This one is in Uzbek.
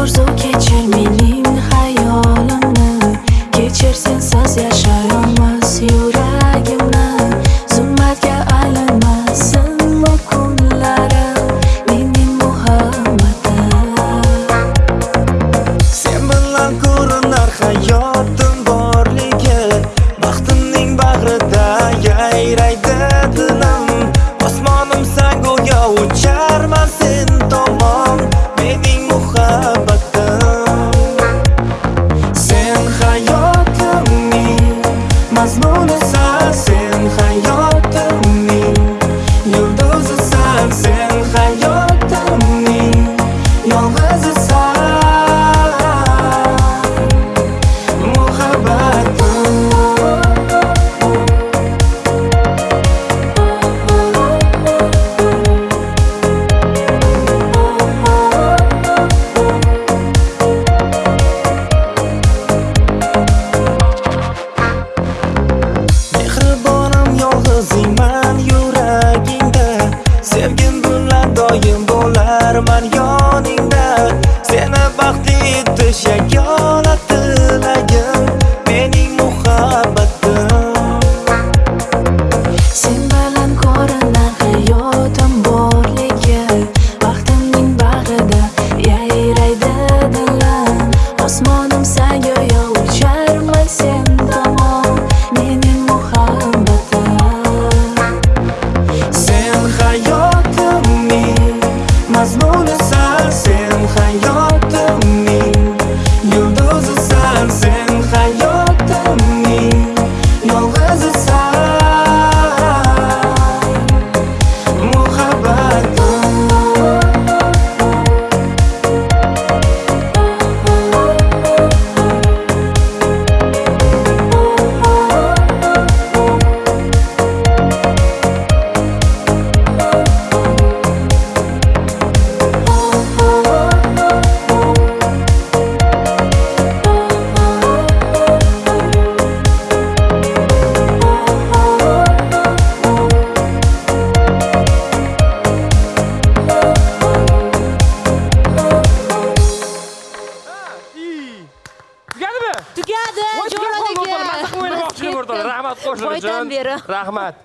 orzu kechir mening xayolimni kechir sensiz yashayolmas yuragimni. Zulmatga aylanmasin bu kunlarim mening muhabbatim sen bilan ko'rinar hayotim borligi baxtimning bag'rida yayraydi. Qilib o'ynamoqchi edim o'rtoqlar. Rahmat Boydan uchun. Rahmat.